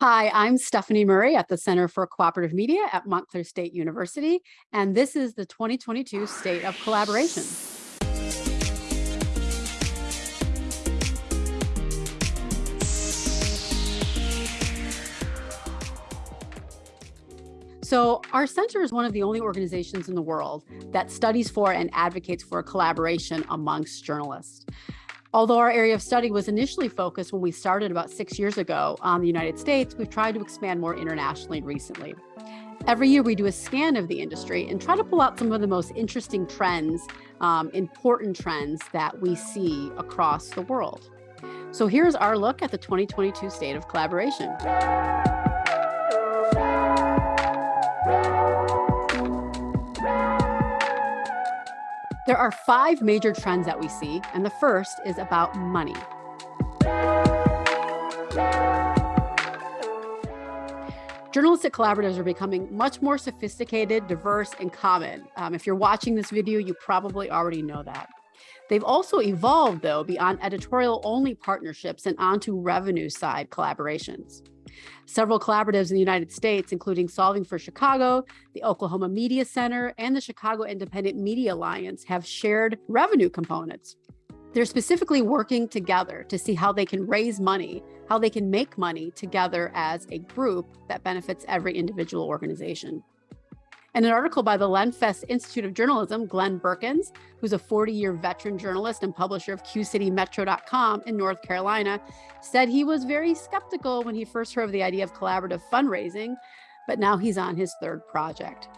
Hi, I'm Stephanie Murray at the Center for Cooperative Media at Montclair State University, and this is the 2022 State of Collaboration. So our center is one of the only organizations in the world that studies for and advocates for collaboration amongst journalists. Although our area of study was initially focused when we started about six years ago on the United States, we've tried to expand more internationally recently. Every year we do a scan of the industry and try to pull out some of the most interesting trends, um, important trends that we see across the world. So here's our look at the 2022 State of Collaboration. There are five major trends that we see, and the first is about money. Journalistic collaboratives are becoming much more sophisticated, diverse, and common. Um, if you're watching this video, you probably already know that. They've also evolved, though, beyond editorial-only partnerships and onto revenue side collaborations. Several collaboratives in the United States, including Solving for Chicago, the Oklahoma Media Center, and the Chicago Independent Media Alliance have shared revenue components. They're specifically working together to see how they can raise money, how they can make money together as a group that benefits every individual organization. And an article by the Lenfest Institute of Journalism, Glenn Burkins, who's a 40-year veteran journalist and publisher of QCityMetro.com in North Carolina, said he was very skeptical when he first heard of the idea of collaborative fundraising, but now he's on his third project.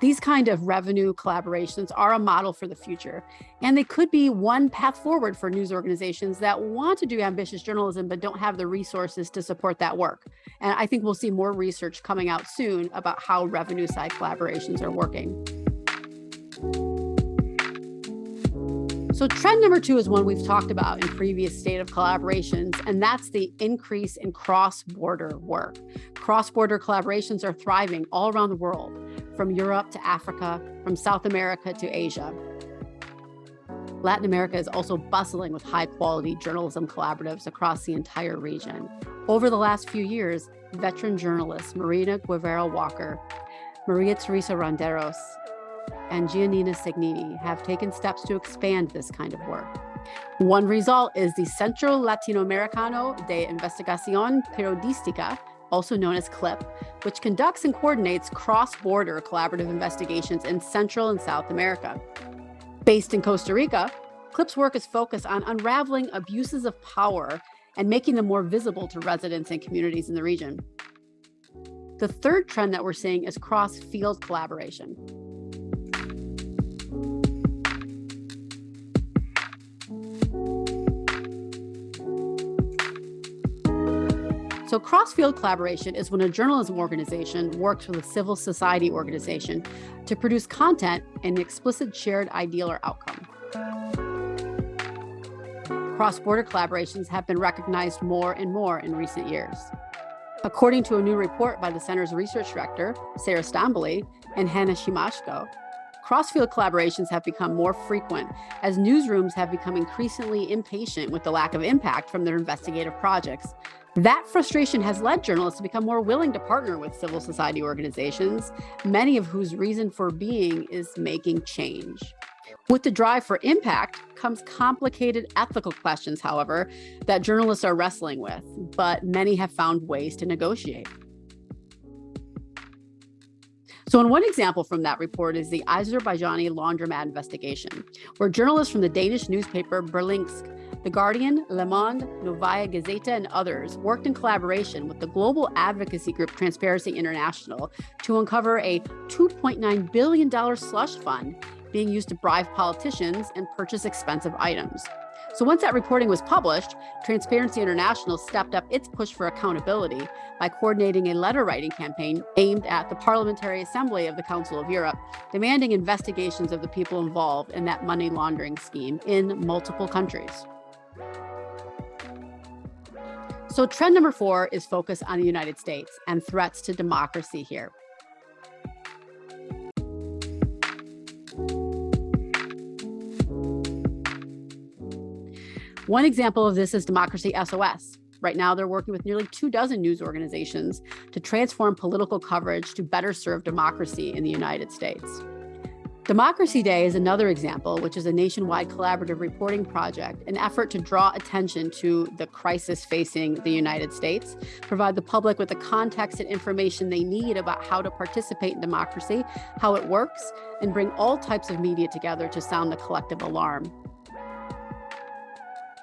These kind of revenue collaborations are a model for the future, and they could be one path forward for news organizations that want to do ambitious journalism but don't have the resources to support that work. And I think we'll see more research coming out soon about how revenue side collaborations are working. So trend number two is one we've talked about in previous state of collaborations, and that's the increase in cross-border work. Cross-border collaborations are thriving all around the world, from Europe to Africa, from South America to Asia. Latin America is also bustling with high quality journalism collaboratives across the entire region. Over the last few years, veteran journalists Marina Guevara Walker, Maria Teresa Ronderos, and Giannina Segnini have taken steps to expand this kind of work. One result is the Centro Latinoamericano de Investigación Periodística, also known as CLIP, which conducts and coordinates cross-border collaborative investigations in Central and South America. Based in Costa Rica, CLIP's work is focused on unraveling abuses of power and making them more visible to residents and communities in the region. The third trend that we're seeing is cross-field collaboration. So cross-field collaboration is when a journalism organization works with a civil society organization to produce content in an explicit shared ideal or outcome. Cross-border collaborations have been recognized more and more in recent years. According to a new report by the Center's research director, Sarah Stonbely and Hannah Siemaszko, cross-field collaborations have become more frequent as newsrooms have become increasingly impatient with the lack of impact from their investigative projects that frustration has led journalists to become more willing to partner with civil society organizations, many of whose reason for being is making change. With the drive for impact comes complicated ethical questions, however, that journalists are wrestling with, but many have found ways to negotiate. So in one example from that report is the Azerbaijani laundromat investigation, where journalists from the Danish newspaper Berlingske the Guardian, Le Monde, Novaya Gazeta, and others worked in collaboration with the global advocacy group Transparency International to uncover a $2.9 billion slush fund being used to bribe politicians and purchase expensive items. So once that reporting was published, Transparency International stepped up its push for accountability by coordinating a letter writing campaign aimed at the Parliamentary Assembly of the Council of Europe, demanding investigations of the people involved in that money laundering scheme in multiple countries. So trend number four is focus on the United States and threats to democracy here. One example of this is Democracy SOS, Right now, they're working with nearly two dozen news organizations to transform political coverage to better serve democracy in the United States. Democracy Day is another example, which is a nationwide collaborative reporting project, an effort to draw attention to the crisis facing the United States, provide the public with the context and information they need about how to participate in democracy, how it works, and bring all types of media together to sound the collective alarm.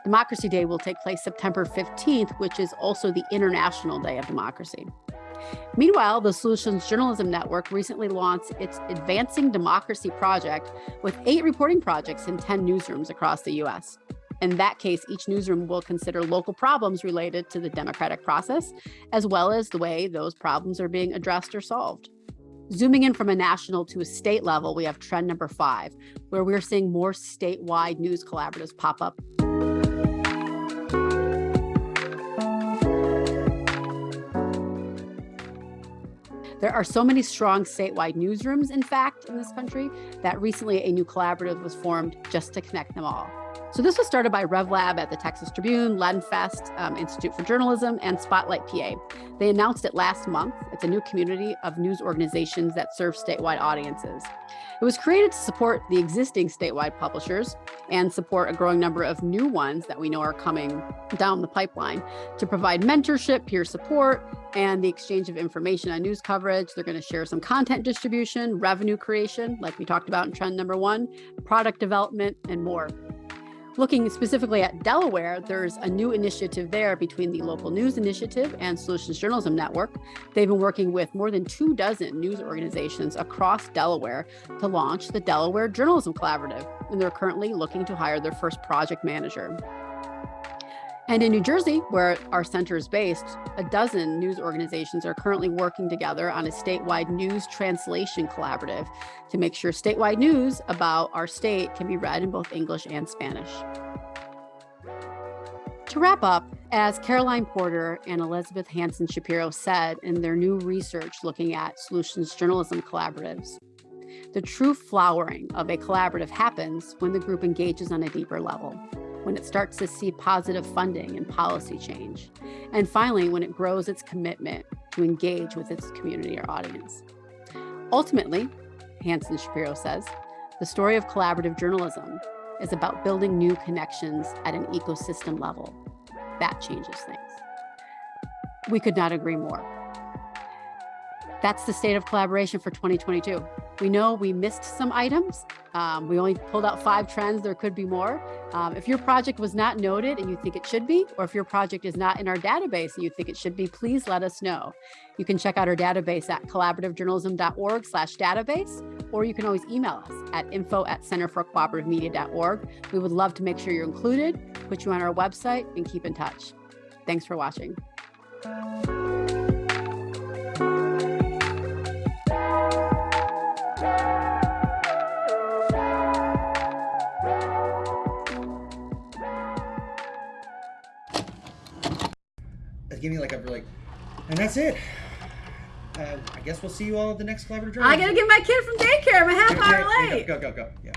Democracy Day will take place September 15th, which is also the International Day of Democracy. Meanwhile, the Solutions Journalism Network recently launched its Advancing Democracy project with eight reporting projects in 10 newsrooms across the US. In that case, each newsroom will consider local problems related to the democratic process, as well as the way those problems are being addressed or solved. Zooming in from a national to a state level, we have trend number five, where we're seeing more statewide news collaboratives pop up There are so many strong statewide newsrooms, in fact, in this country, that recently a new collaborative was formed just to connect them all. So this was started by RevLab at the Texas Tribune, Lenfest, um, Institute for Journalism, and Spotlight PA. They announced it last month. It's a new community of news organizations that serve statewide audiences. It was created to support the existing statewide publishers and support a growing number of new ones that we know are coming down the pipeline to provide mentorship, peer support, and the exchange of information on news coverage. They're going to share some content distribution, revenue creation, like we talked about in trend number one, product development, and more. Looking specifically at Delaware, there's a new initiative there between the Local News Initiative and Solutions Journalism Network. They've been working with more than two dozen news organizations across Delaware to launch the Delaware Journalism Collaborative, and they're currently looking to hire their first project manager. And in New Jersey, where our center is based, a dozen news organizations are currently working together on a statewide news translation collaborative to make sure statewide news about our state can be read in both English and Spanish. To wrap up, as Caroline Porter and Elizabeth Hansen Shapiro said in their new research looking at solutions journalism collaboratives, the true flowering of a collaborative happens when the group engages on a deeper level when it starts to see positive funding and policy change. And finally, when it grows its commitment to engage with its community or audience. Ultimately, Hansen Shapiro says, the story of collaborative journalism is about building new connections at an ecosystem level. That changes things. We could not agree more. That's the state of collaboration for 2022. We know we missed some items. Um, we only pulled out five trends. There could be more. Um, if your project was not noted and you think it should be, or if your project is not in our database and you think it should be, please let us know. You can check out our database at collaborativejournalism.org slash database, or you can always email us at info at centerforcooperativemedia.org. We would love to make sure you're included, put you on our website, and keep in touch. Thanks for watching. Give me like a like, and that's it. Uh, I guess we'll see you all at the next collaborative. Drive. I gotta get my kid from daycare. I'm a half hour late. Go, go, go, go. Yeah.